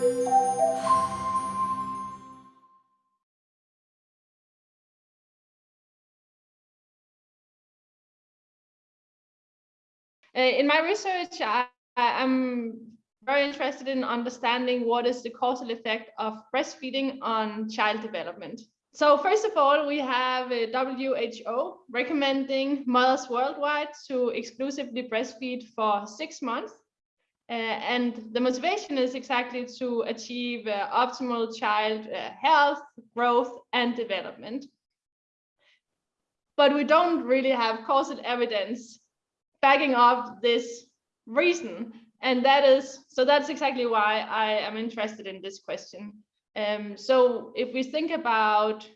Uh, in my research, I, I'm very interested in understanding what is the causal effect of breastfeeding on child development. So first of all, we have a WHO recommending mothers worldwide to exclusively breastfeed for six months. Uh, and the motivation is exactly to achieve uh, optimal child uh, health, growth, and development. But we don't really have causal evidence backing up this reason. And that is, so that's exactly why I am interested in this question. Um, so if we think about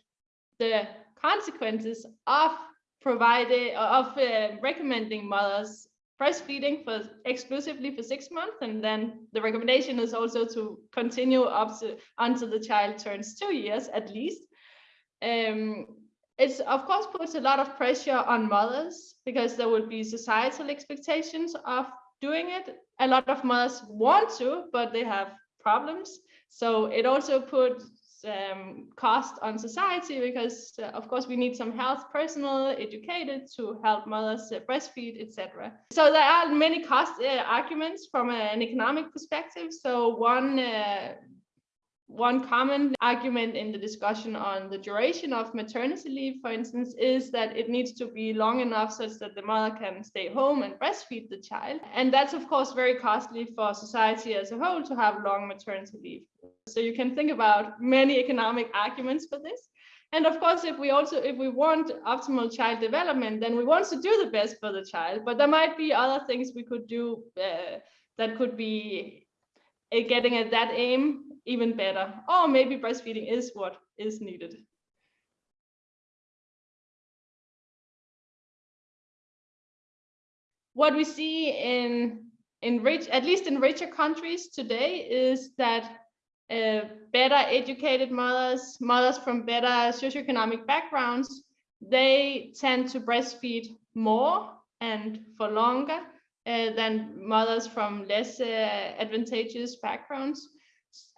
the consequences of providing, of uh, recommending mothers breastfeeding for exclusively for six months, and then the recommendation is also to continue up to until the child turns two years at least. Um, it's of course puts a lot of pressure on mothers because there will be societal expectations of doing it. A lot of mothers want to, but they have problems. So it also puts um, cost on society because, uh, of course, we need some health personnel educated to help mothers uh, breastfeed, etc. So there are many cost uh, arguments from an economic perspective. So one uh, one common argument in the discussion on the duration of maternity leave, for instance, is that it needs to be long enough such that the mother can stay home and breastfeed the child. And that's, of course, very costly for society as a whole to have long maternity leave. So you can think about many economic arguments for this. And of course, if we also, if we want optimal child development, then we want to do the best for the child. But there might be other things we could do uh, that could be uh, getting at that aim even better. Or maybe breastfeeding is what is needed. What we see in, in rich, at least in richer countries today, is that uh, better educated mothers, mothers from better socioeconomic backgrounds, they tend to breastfeed more and for longer uh, than mothers from less uh, advantageous backgrounds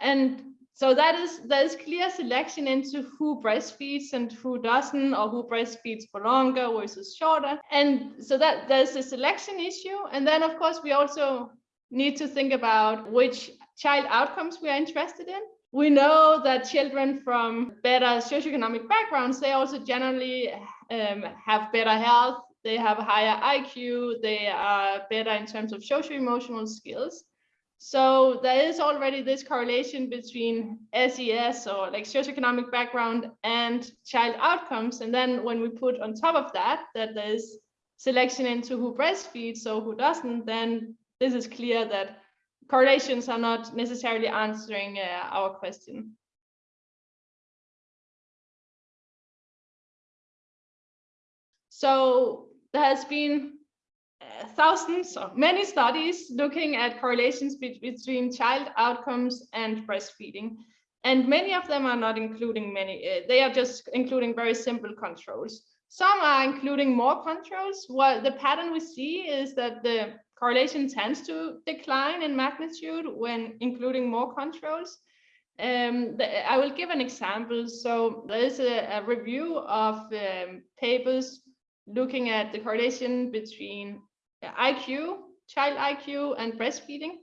and so that is there's clear selection into who breastfeeds and who doesn't or who breastfeeds for longer versus shorter. And so that there's a selection issue. And then of course we also need to think about which child outcomes we are interested in. We know that children from better socioeconomic backgrounds they also generally um, have better health they have a higher iq they are better in terms of social emotional skills so there is already this correlation between SES or like socioeconomic background and child outcomes. And then when we put on top of that, that there's selection into who breastfeeds so who doesn't, then this is clear that correlations are not necessarily answering uh, our question. So there has been thousands or many studies looking at correlations be between child outcomes and breastfeeding. And many of them are not including many, uh, they are just including very simple controls. Some are including more controls. What the pattern we see is that the correlation tends to decline in magnitude when including more controls. Um, the, I will give an example. So there is a, a review of um, papers looking at the correlation between IQ, child IQ, and breastfeeding.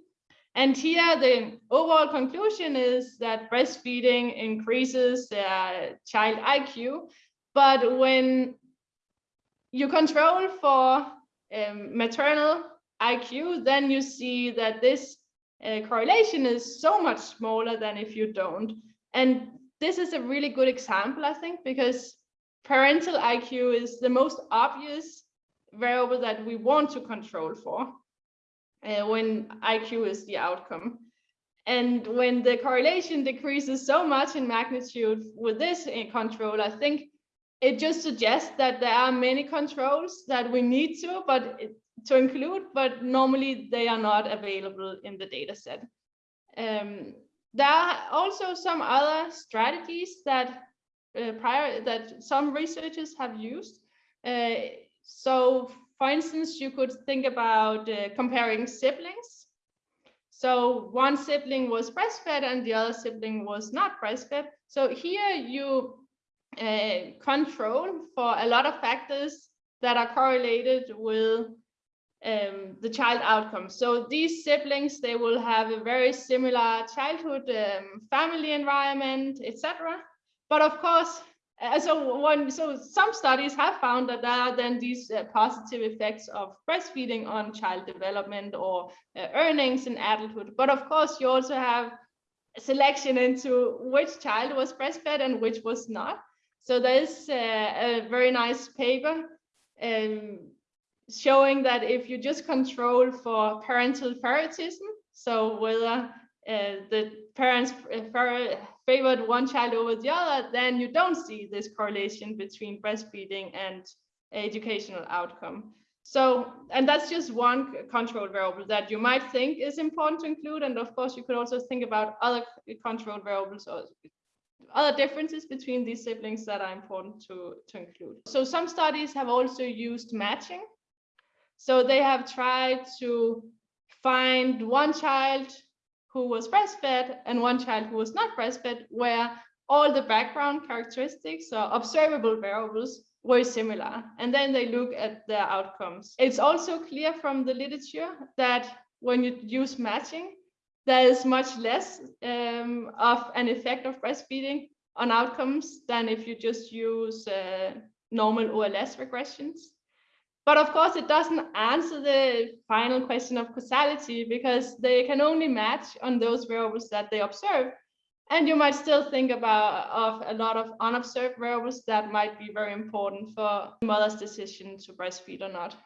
And here the overall conclusion is that breastfeeding increases uh, child IQ, but when you control for um, maternal IQ, then you see that this uh, correlation is so much smaller than if you don't. And this is a really good example, I think, because parental IQ is the most obvious variable that we want to control for uh, when IQ is the outcome. And when the correlation decreases so much in magnitude with this uh, control, I think it just suggests that there are many controls that we need to, but to include, but normally they are not available in the data set. Um, there are also some other strategies that uh, prior that some researchers have used. Uh, so for instance, you could think about uh, comparing siblings. So one sibling was breastfed and the other sibling was not breastfed. So here you uh, control for a lot of factors that are correlated with um, the child outcome. So these siblings, they will have a very similar childhood, um, family environment, etc. But of course, so one, so some studies have found that there are then these uh, positive effects of breastfeeding on child development or uh, earnings in adulthood. But of course, you also have selection into which child was breastfed and which was not. So there's uh, a very nice paper um, showing that if you just control for parental favoritism, so whether uh, the parents favored one child over the other, then you don't see this correlation between breastfeeding and educational outcome. So, and that's just one control variable that you might think is important to include. And of course, you could also think about other control variables or other differences between these siblings that are important to, to include. So some studies have also used matching. So they have tried to find one child who was breastfed and one child who was not breastfed, where all the background characteristics or observable variables were similar. And then they look at their outcomes. It's also clear from the literature that when you use matching, there is much less um, of an effect of breastfeeding on outcomes than if you just use uh, normal OLS regressions. But of course, it doesn't answer the final question of causality because they can only match on those variables that they observe. And you might still think about of a lot of unobserved variables that might be very important for mother's decision to breastfeed or not.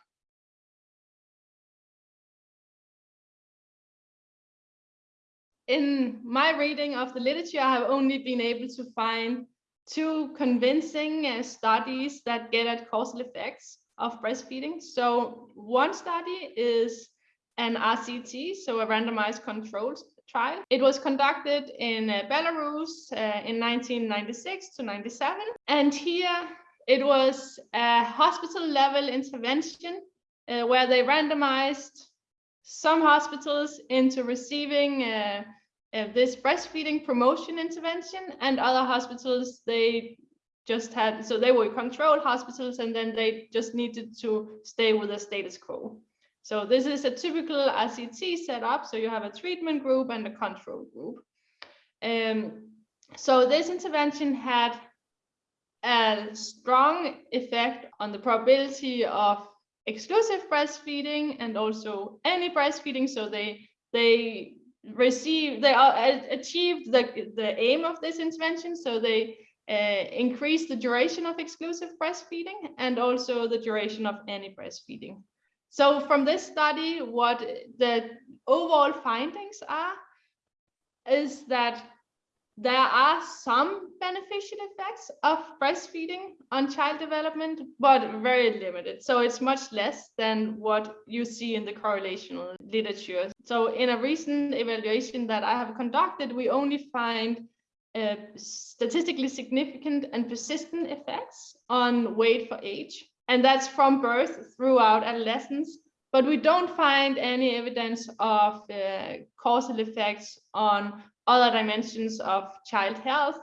In my reading of the literature, I have only been able to find two convincing uh, studies that get at causal effects of breastfeeding. So one study is an RCT, so a randomized controlled trial. It was conducted in uh, Belarus uh, in 1996 to 97. And here it was a hospital level intervention uh, where they randomized some hospitals into receiving uh, uh, this breastfeeding promotion intervention and other hospitals, they just had, so they were controlled hospitals and then they just needed to stay with the status quo. So this is a typical RCT setup. So you have a treatment group and a control group. Um, so this intervention had a strong effect on the probability of exclusive breastfeeding and also any breastfeeding. So they they received they uh, achieved the the aim of this intervention. So they uh, increase the duration of exclusive breastfeeding and also the duration of any breastfeeding. So from this study, what the overall findings are is that there are some beneficial effects of breastfeeding on child development, but very limited. So it's much less than what you see in the correlational literature. So in a recent evaluation that I have conducted, we only find uh, statistically significant and persistent effects on weight for age. And that's from birth throughout adolescence. But we don't find any evidence of uh, causal effects on other dimensions of child health,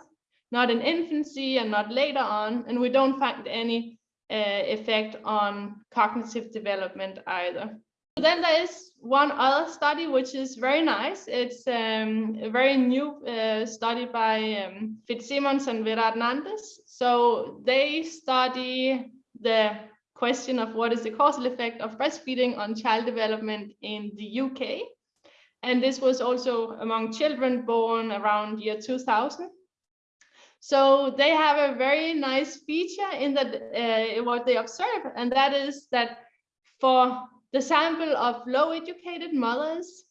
not in infancy and not later on. And we don't find any uh, effect on cognitive development either. Then there is one other study which is very nice. It's um, a very new uh, study by um, Fitzsimons and Vera Hernandez. So they study the question of what is the causal effect of breastfeeding on child development in the UK. And this was also among children born around year 2000. So they have a very nice feature in that uh, what they observe, and that is that for the sample of low educated mothers,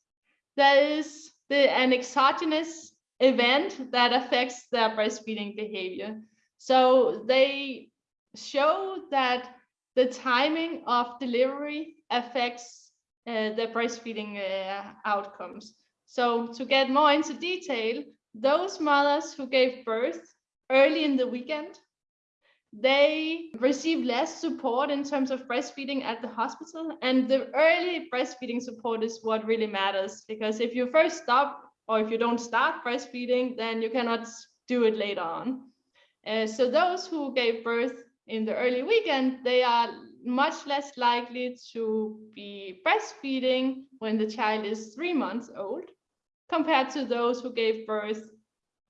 there is the, an exogenous event that affects their breastfeeding behavior. So they show that the timing of delivery affects uh, the breastfeeding uh, outcomes. So to get more into detail, those mothers who gave birth early in the weekend, they receive less support in terms of breastfeeding at the hospital. And the early breastfeeding support is what really matters because if you first stop or if you don't start breastfeeding, then you cannot do it later on. Uh, so those who gave birth in the early weekend, they are much less likely to be breastfeeding when the child is three months old compared to those who gave birth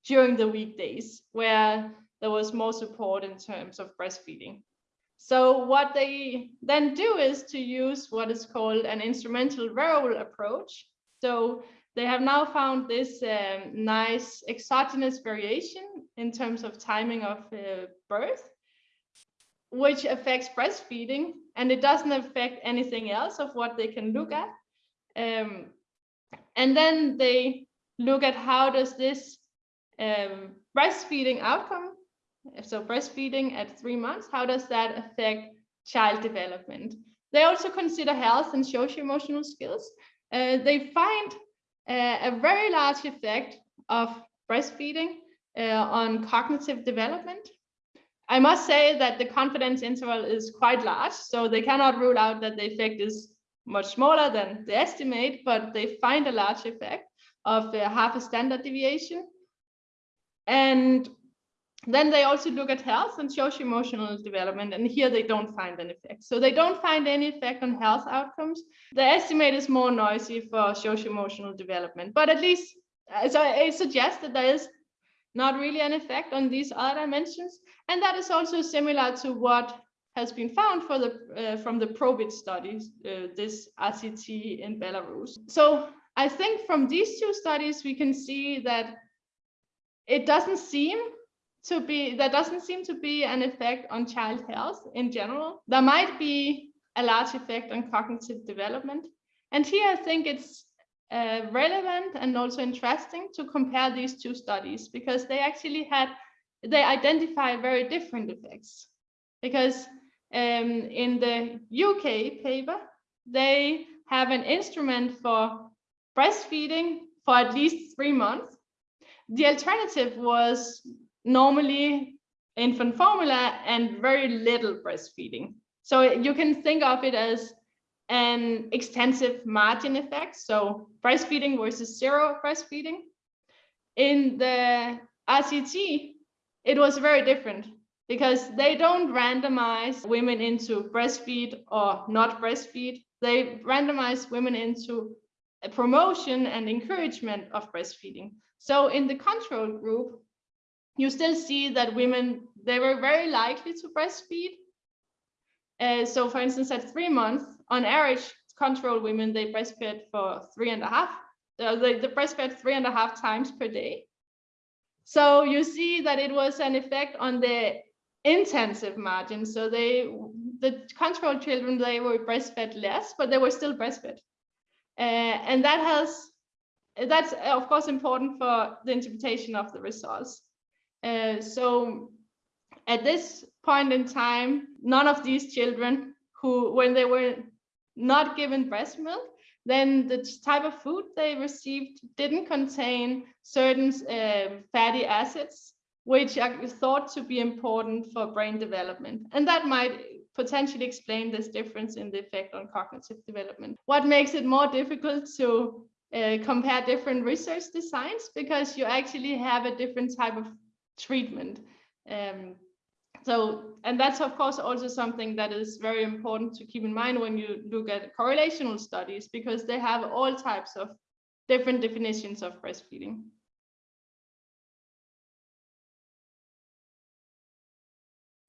during the weekdays where there was more support in terms of breastfeeding. So what they then do is to use what is called an instrumental variable approach. So they have now found this um, nice exogenous variation in terms of timing of uh, birth, which affects breastfeeding, and it doesn't affect anything else of what they can look at. Um, and then they look at how does this um, breastfeeding outcome so breastfeeding at three months, how does that affect child development? They also consider health and socio-emotional skills. Uh, they find uh, a very large effect of breastfeeding uh, on cognitive development. I must say that the confidence interval is quite large, so they cannot rule out that the effect is much smaller than the estimate, but they find a large effect of uh, half a standard deviation. And then they also look at health and socio-emotional development, and here they don't find an effect. So they don't find any effect on health outcomes. The estimate is more noisy for socio-emotional development, but at least so it suggests that there is not really an effect on these other dimensions, and that is also similar to what has been found for the uh, from the PROBIT studies, uh, this RCT in Belarus. So I think from these two studies we can see that it doesn't seem to be there doesn't seem to be an effect on child health in general. There might be a large effect on cognitive development. And here I think it's uh, relevant and also interesting to compare these two studies because they actually had they identify very different effects because um, in the UK paper they have an instrument for breastfeeding for at least three months. The alternative was normally infant formula and very little breastfeeding. So you can think of it as an extensive margin effect. So breastfeeding versus zero breastfeeding. In the RCT, it was very different because they don't randomize women into breastfeed or not breastfeed. They randomize women into a promotion and encouragement of breastfeeding. So in the control group, you still see that women, they were very likely to breastfeed. Uh, so for instance, at three months, on average, control women, they breastfed for three and a half, uh, they, they breastfed three and a half times per day. So you see that it was an effect on the intensive margin. So they, the control children, they were breastfed less, but they were still breastfed. Uh, and that has, that's of course important for the interpretation of the results. Uh, so at this point in time, none of these children who, when they were not given breast milk, then the type of food they received didn't contain certain uh, fatty acids, which are thought to be important for brain development. And that might potentially explain this difference in the effect on cognitive development. What makes it more difficult to uh, compare different research designs because you actually have a different type of treatment. Um, so, and that's of course also something that is very important to keep in mind when you look at correlational studies, because they have all types of different definitions of breastfeeding.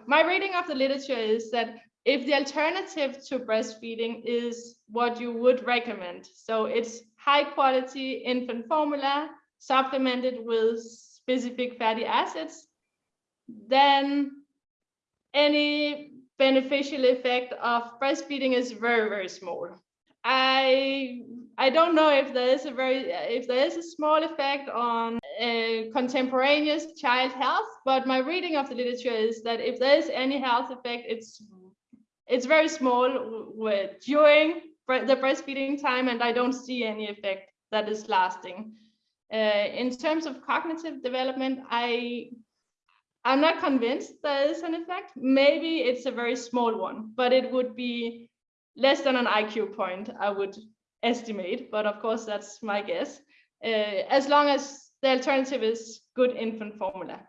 My reading of the literature is that if the alternative to breastfeeding is what you would recommend, so it's high quality infant formula supplemented with specific fatty acids, then any beneficial effect of breastfeeding is very, very small. I I don't know if there is a very if there is a small effect on uh, contemporaneous child health, but my reading of the literature is that if there is any health effect, it's it's very small during the breastfeeding time, and I don't see any effect that is lasting. Uh, in terms of cognitive development, I I'm not convinced there is an effect. Maybe it's a very small one, but it would be less than an IQ point, I would estimate. But of course, that's my guess. Uh, as long as the alternative is good infant formula.